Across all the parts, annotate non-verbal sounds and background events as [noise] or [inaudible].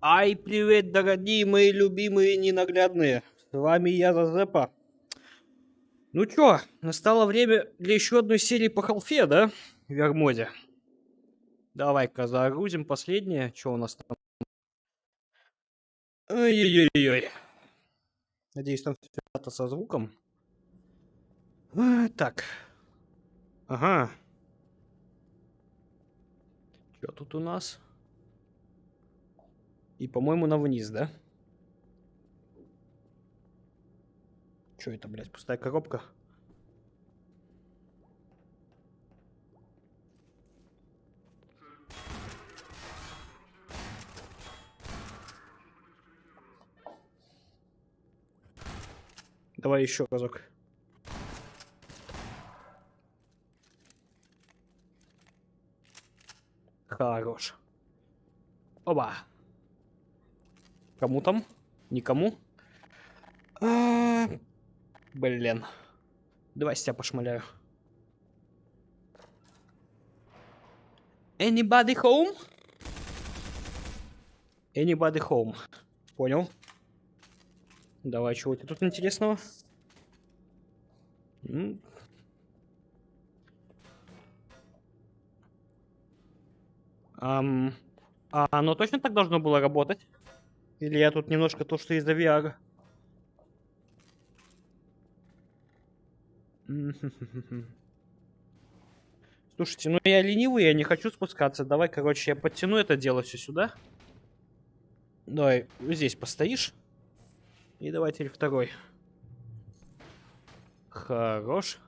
Ай, привет, дорогие мои любимые ненаглядные. С вами я, Зазепа. Ну чё, настало время для еще одной серии по халфе, да? В Вермоде. Давай-ка загрузим последнее. Что у нас там? Ой-ой-ой. Надеюсь, там все со звуком. А, так. Ага. Что тут у нас? И, по-моему, на вниз, да? Что это, блядь, пустая коробка? Давай еще разок. Хорош. Оба. Кому там? Никому? А -а -а блин. Давай с тебя пошмаляю. Anybody home? Anybody home. Понял. Давай, чего ты тут интересного? А оно точно так должно было работать? Или я тут немножко то, что из-за VR? [laughs] Слушайте, ну я ленивый, я не хочу спускаться. Давай, короче, я подтяну это дело все сюда. Давай, здесь постоишь. И давай теперь второй. Хорош.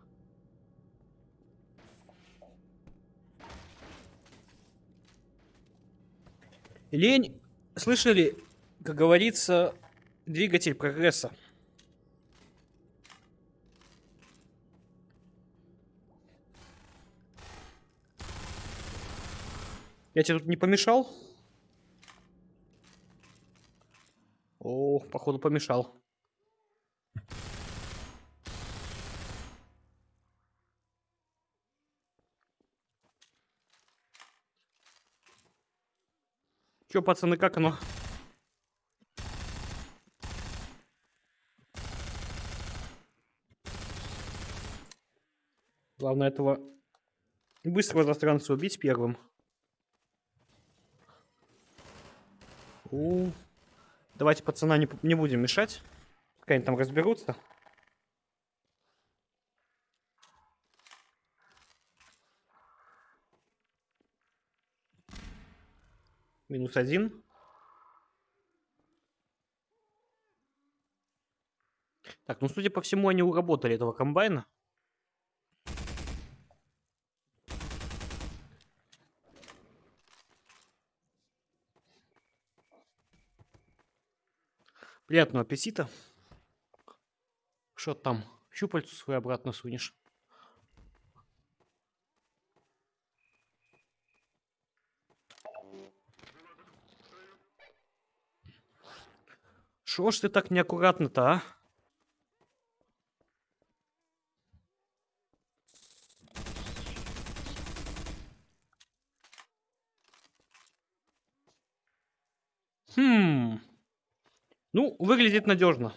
Лень, слышали, как говорится, двигатель прогресса. Я тебе тут не помешал? О, походу помешал. Че, пацаны, как оно? Главное этого быстрого застранца убить первым. У. Давайте пацана не, не будем мешать. Пускай они там разберутся. Минус один. Так, ну судя по всему, они уработали этого комбайна. Приятного аппетита. Что там? Щупальцу свой обратно сунешь. Шо ж ты так неаккуратно-то, а? Хм. Ну, выглядит надежно.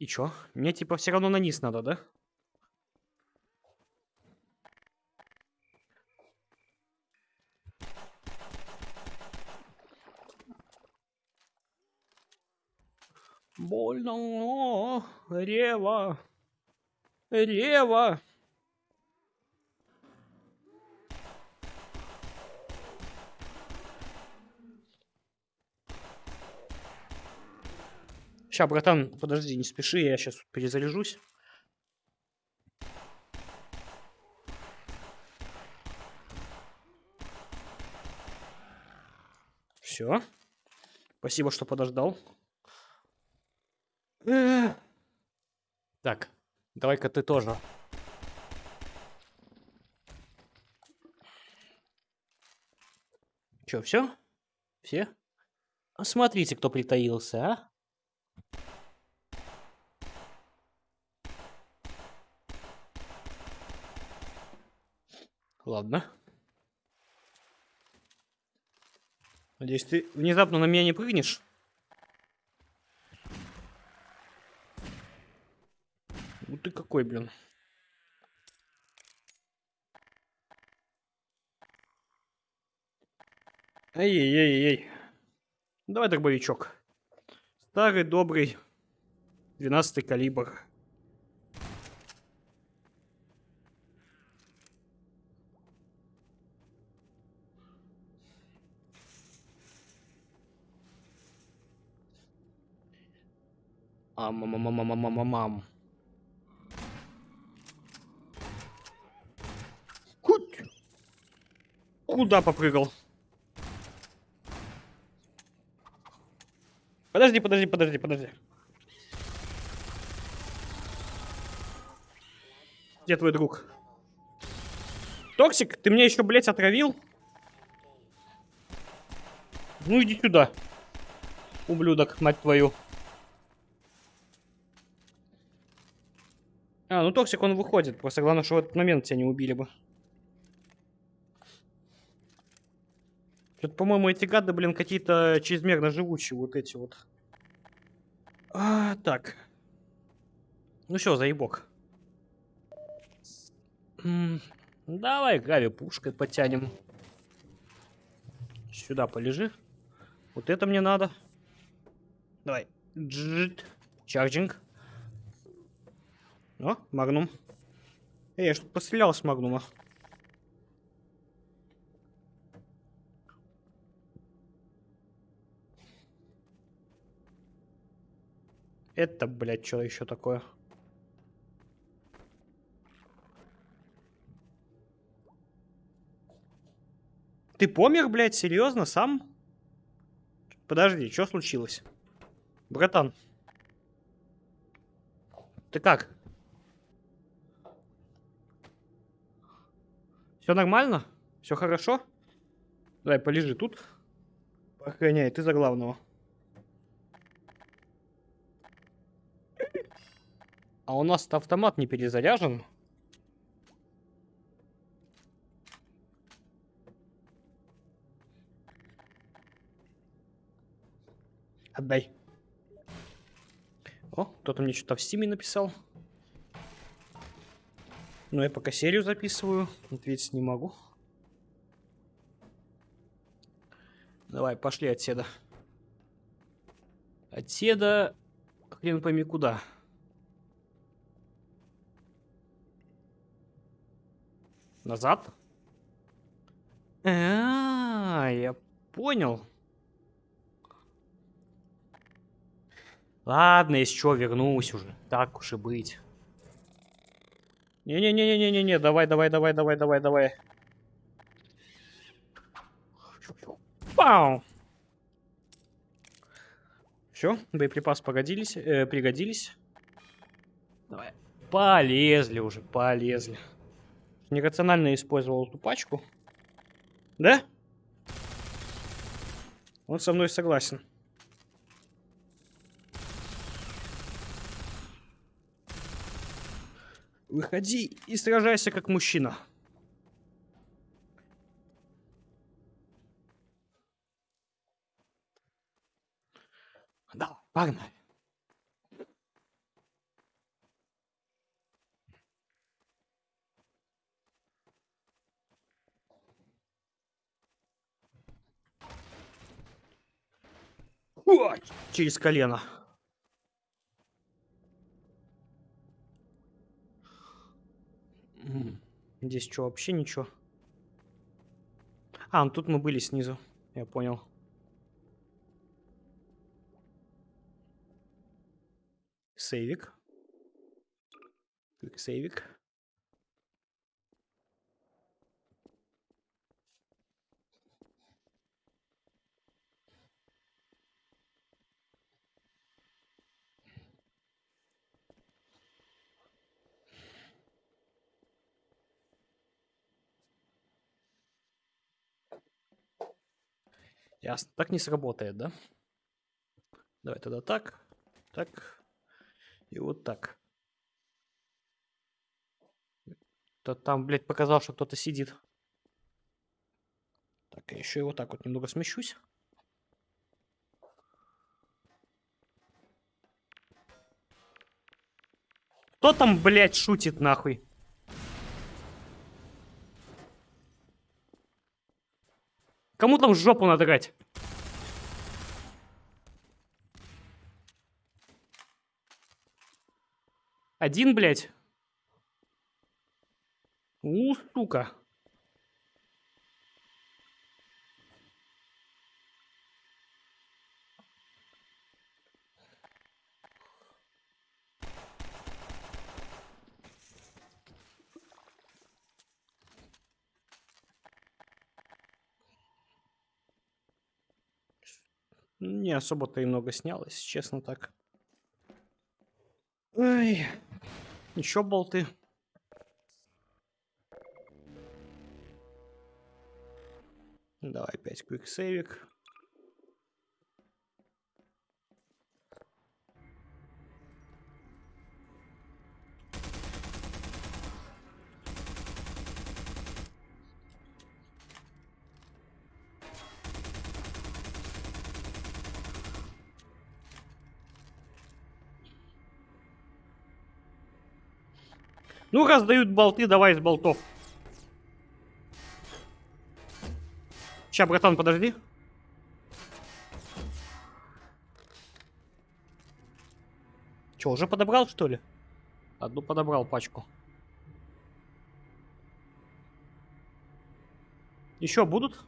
И чё? Мне типа все равно на низ надо, да? Больно, Рева, Рева. Сейчас, братан, подожди, не спеши, я сейчас перезаряжусь. Все. Спасибо, что подождал. Так, давай-ка ты тоже. Че, все? Все? Смотрите, кто притаился, а? Ладно. Надеюсь, ты внезапно на меня не прыгнешь? Ну ты какой, блин. Эй-эй-эй-эй. Давай дробовичок. Старый, добрый, 12 калибр. Ам-мам-мам-мам-мам-мам. Куда попрыгал? Подожди, подожди, подожди, подожди. Где твой друг? Токсик, ты меня еще, блядь, отравил? Ну иди сюда. Ублюдок, мать твою. А, ну Токсик, он выходит. Просто главное, что в этот момент тебя не убили бы. Что-то, по-моему, эти гады, блин, какие-то чрезмерно живучие вот эти вот. А, так. Ну все, заебок. Давай Гави пушкой потянем. Сюда полежи. Вот это мне надо. Давай. Джит. Чарджинг. О, магнум. Эй, я что-то пострелял с магнума. Это, блядь, что еще такое? Ты помер, блядь, серьезно, сам? Подожди, что случилось? Братан. Ты как? Все нормально? Все хорошо? Давай, полежи тут. Охраняй, ты за главного. А у нас автомат не перезаряжен. Отдай. О, кто-то мне что-то в стиме написал. Но я пока серию записываю, ответить не могу. Давай, пошли отседа. Отседа, хрен пойми куда. Назад? А, -а, -а я понял. Ладно, если что, вернусь уже. Так уж и быть. Не-не-не-не-не-не, давай, давай, давай, давай, давай, давай. Пау! Все, боеприпасы погодились, э, пригодились. Давай. Полезли уже, полезли. Нерационально использовал эту пачку. Да? Он со мной согласен. Выходи и сражайся как мужчина. Да, погнали. Через колено. Здесь что, вообще ничего? А, ну тут мы были снизу. Я понял. Сейвик. Сейвик. Ясно. Так не сработает, да? Давай тогда так, так и вот так. То там, блядь, показал, что кто-то сидит. Так, я еще и вот так вот немного смещусь. Кто там, блядь, шутит нахуй? Кому там жопу надрать? Один, блядь? У, сука. Не особо-то и много снялось, честно так. Ой. Еще болты. Давай опять квиксейвик. Ну, раз дают болты, давай из болтов. Ща, братан, подожди. Че, уже подобрал, что ли? Одну подобрал пачку. Еще будут?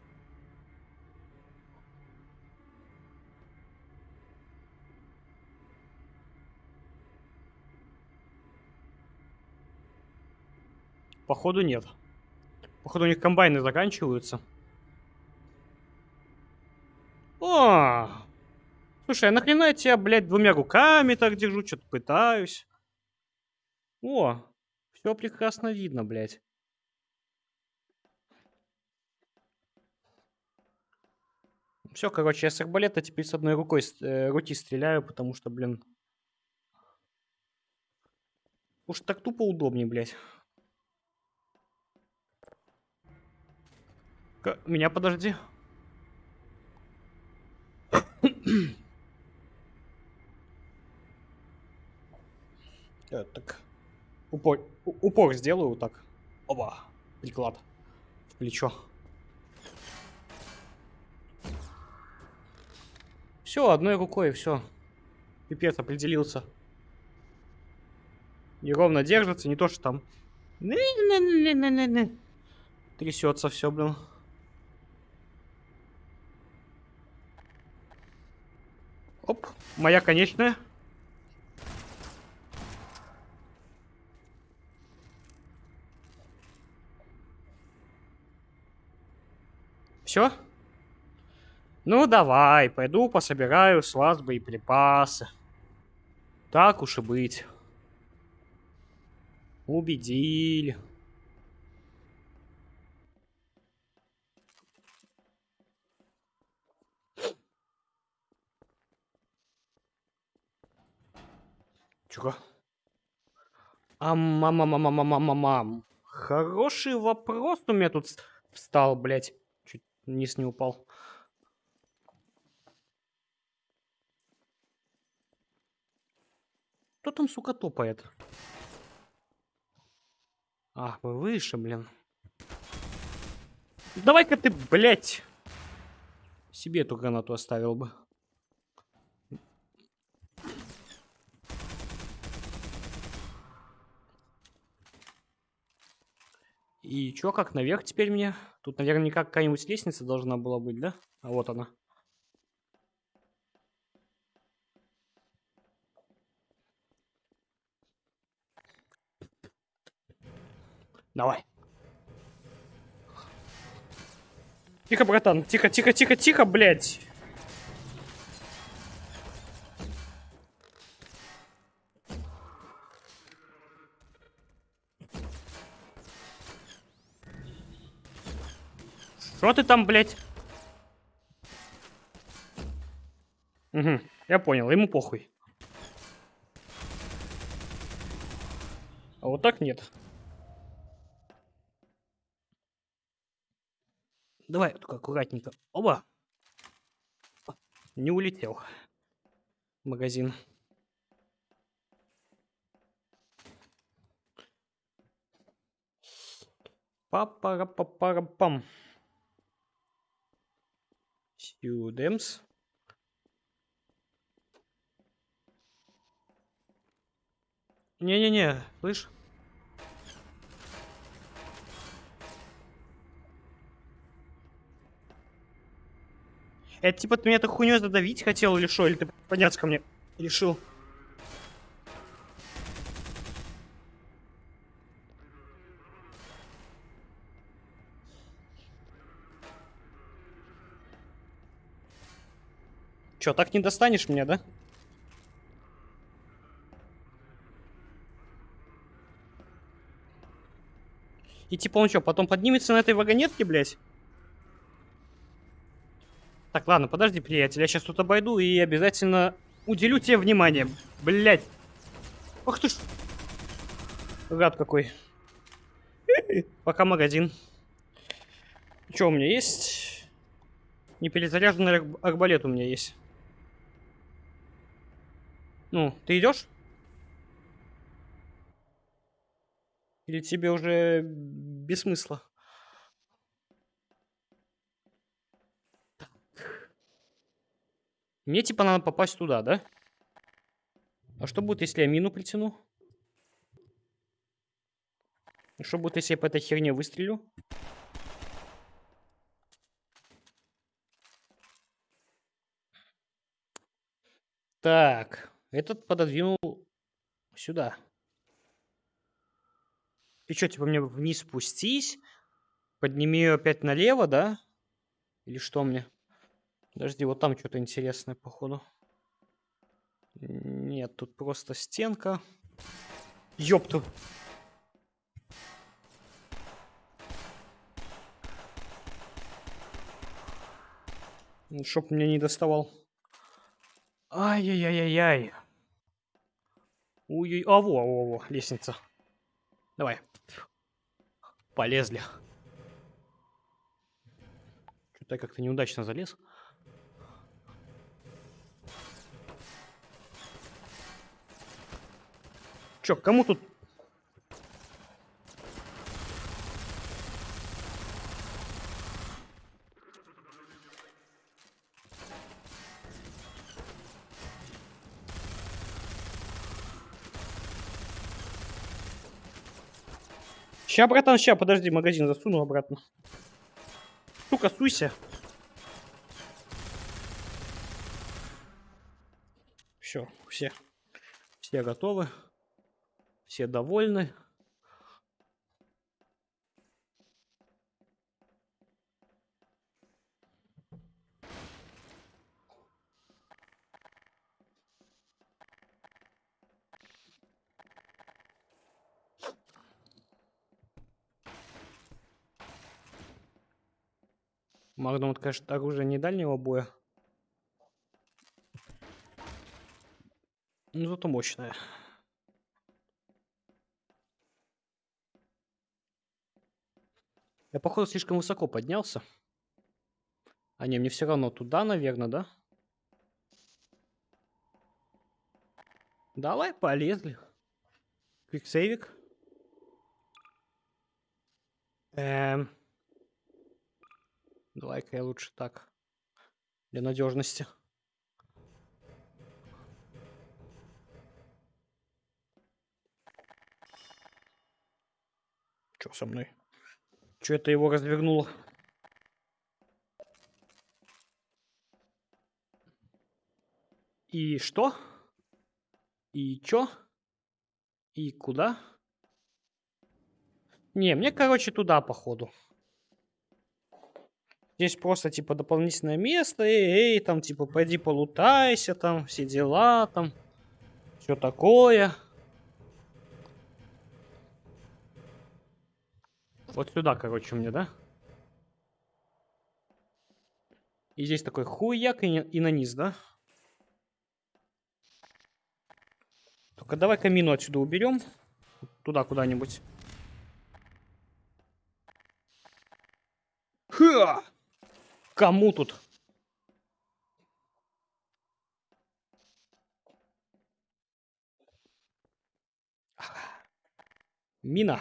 Походу нет. Походу у них комбайны заканчиваются. О! Слушай, а нахрена я тебя, блядь, двумя руками так держу, что-то пытаюсь. О, все прекрасно видно, блядь. Все, короче, я с арбалета теперь с одной рукой э, руки стреляю, потому что, блин... Уж так тупо удобнее, блядь. Меня подожди. Я [coughs] так упор, упор сделаю вот так. Оба. Приклад. В плечо. Все, одной рукой, все. Пипец определился. Неровно держится, не то что там. Трясется все, блин. Оп, моя конечная. Все? Ну, давай, пойду пособираю с вас боеприпасы. Так уж и быть. Убедили. Чего? А мама мама мама мама мам. Хороший вопрос у меня тут встал, блядь. Чуть вниз не упал. Кто там, сука, топает? А, вы выше, блин. Давай-ка ты, блядь, себе эту гранату оставил бы. И чё, как наверх теперь мне? Тут наверняка какая-нибудь лестница должна была быть, да? А вот она. Давай. Тихо, братан. Тихо, тихо, тихо, тихо, блядь. Что ты там, блядь? Угу, я понял, ему похуй. А вот так нет. Давай только аккуратненько. Оба! Не улетел. Магазин. Папа-папарапам. -па Сюдемс. Не-не-не, слышь? Это типа ты меня этой хуйней задавить хотел или что? Или ты подняться ко мне решил? Чё, так не достанешь меня, да? И типа он что, потом поднимется на этой вагонетке, блядь? Так, ладно, подожди, приятель, я сейчас тут обойду и обязательно уделю тебе внимание. Блядь. Ах ты ж. Гад какой. [laughs] Пока магазин. Что у меня есть? Неперезаряженный арбалет у меня есть. Ну, ты идешь? Или тебе уже без смысла? Мне типа надо попасть туда, да? А что будет, если я мину притяну? Что будет, если я по этой херне выстрелю? Так, этот пододвинул сюда. И что, типа мне вниз спустись? Подними ее опять налево, да? Или что мне? Подожди, вот там что-то интересное, походу. Нет, тут просто стенка. Ёпту. Чтоб мне не доставал. Ай-яй-яй-яй-яй. Ой-ой, а во, во, во, лестница. Давай. Полезли. Что-то я как-то неудачно залез. Чё, кому тут... Ща, братан, ща, подожди, магазин засуну обратно. Сука, суйся. Все, все. Все готовы. Все довольны. Магнум, это, конечно, оружие не дальнего боя. Ну, зато мощное. Я, походу, слишком высоко поднялся. А не, мне все равно туда, наверное, да? Давай, полезли. Квиксейвик. Эм. Давай-ка я лучше так. Для надежности. Что со мной? Что это его развернуло? И что? И чё? И куда? Не, мне, короче, туда, походу. Здесь просто, типа, дополнительное место. Эй, эй, там, типа, пойди полутайся, там, все дела, там. Все такое. Вот сюда, короче, мне, да? И здесь такой хуяк и, и на низ, да? Только давай камину отсюда уберем. Туда куда-нибудь. Ха! Кому тут? Мина.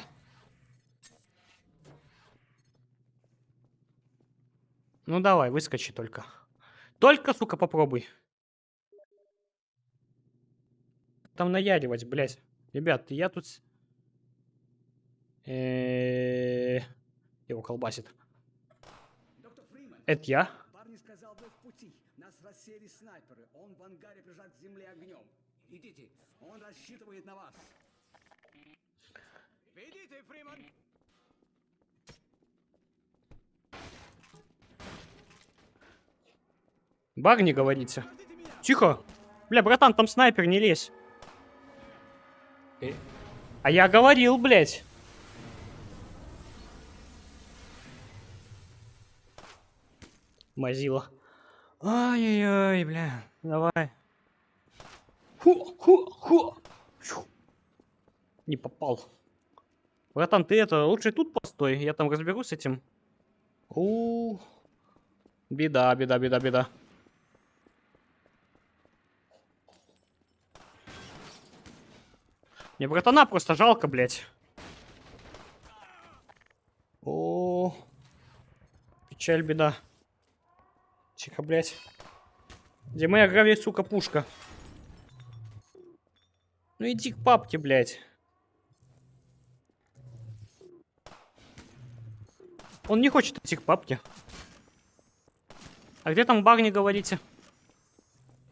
Ну давай, выскочи только. Только, сука, попробуй. Там наяривать, блядь. Ребят, я тут... с- Э, Его колбасит. Это я? парни сказал, вы в пути. Нас рассеяли снайперы. Он в ангаре прижат к земле огнем. Идите, он рассчитывает на вас. Идите, Фриман! Барни говорите. Тихо. Бля, братан, там снайпер, не лезь. Э, А я говорил, блядь. Мазила. Ай-яй-яй, бля. Давай. Ху, ху, ху. Фью. Не попал. Братан, ты это, лучше тут постой, я там разберусь с этим. У, беда, беда, беда, беда. Мне братана просто жалко, блядь. О, печаль, беда. Тихо, блядь. Где моя гравий, сука, пушка? Ну иди к папке, блядь. Он не хочет идти к папке. А где там Барни, говорите?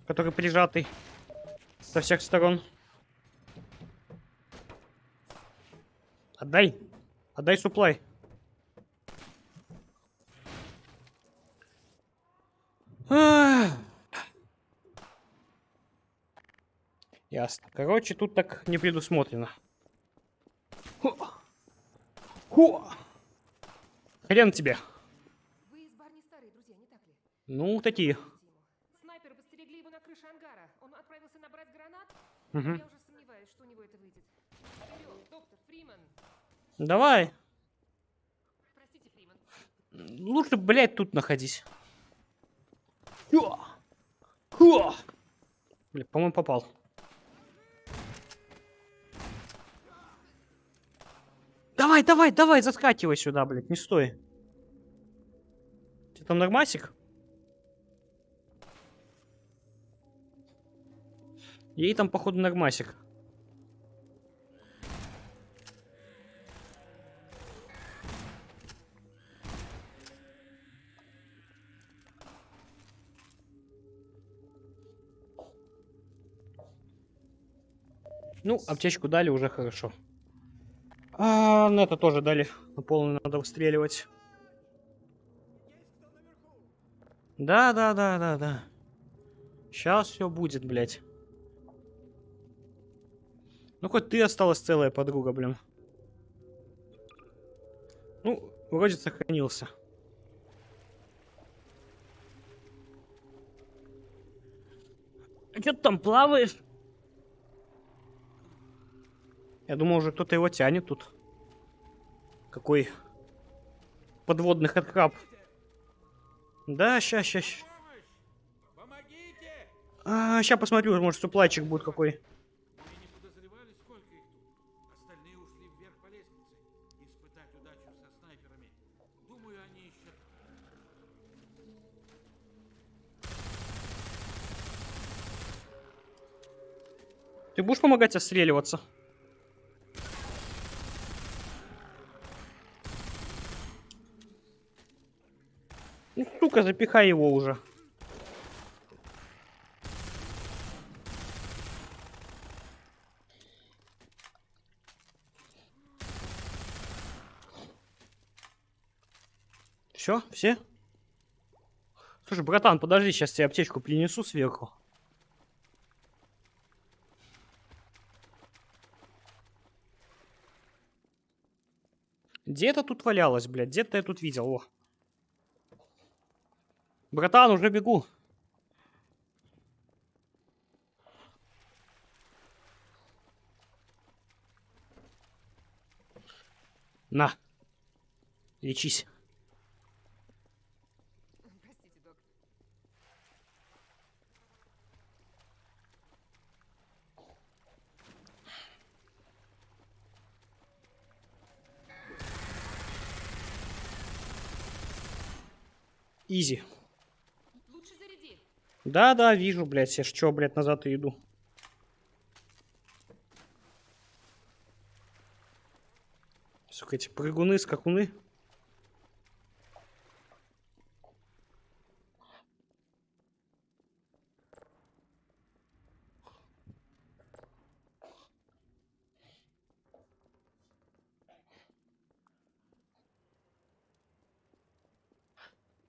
Который прижатый со всех сторон. Отдай. Отдай суплай. Ах. Ясно. Короче, тут так не предусмотрено. Хо. Хо. Хрен тебе. Вы из Барни старые друзья, не так ли? Ну, такие. Снайперы постерегли его на крыше ангара. Он отправился набрать гранат. Мгм. Я уже сомневаюсь, что у него это выйдет. Вперед, доктор Фриман. Давай. Простите, Фриман. Лучше, блядь, тут находись. Хо. Хо. Бля, по-моему, попал. Давай, давай, давай, заскакивай сюда, блядь, не стой. Ты там нормасик? Ей там, походу, нормасик. Ну, аптечку дали, уже хорошо. А, ну это тоже дали. На полный надо выстреливать. Да, да, да, да, да. Сейчас все будет, блядь. Ну, хоть ты осталась целая подруга, блин. Ну, вроде сохранился. А что ты там плаваешь? Я думал, уже кто-то его тянет тут. Какой подводный хэдкраб. Да, ща, ща, ща. А, ща посмотрю, может, суплайчик будет какой. Мы не подозревали, сколько их тут. Остальные ушли вверх по лестнице. Испытать удачу со снайперами. Думаю, они ищут... Ты будешь помогать отстреливаться? Ну, сука, запихай его уже. Все, все? Слушай, братан, подожди, сейчас тебе аптечку принесу сверху. Где-то тут валялась, блядь, где-то я тут видел, о. Братан, уже бегу. На. Лечись. Простите, доктор. Изи. Да-да, вижу, блядь, я ж чё, блядь, назад иду. Сука, эти прыгуны, скакуны.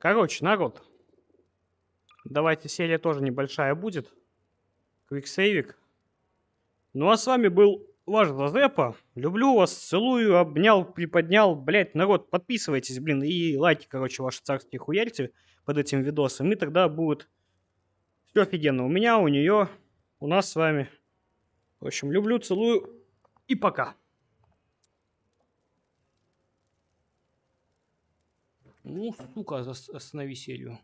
Короче, народ. Давайте серия тоже небольшая будет. Квиксейвик. Ну а с вами был ваш Зазепа. Люблю вас, целую, обнял, приподнял. Блять, народ, подписывайтесь, блин, и лайки, короче, ваши царские хуярьте под этим видосом. И тогда будет все офигенно. У меня, у нее, у нас с вами. В общем, люблю, целую и пока. Ну, сука, останови серию.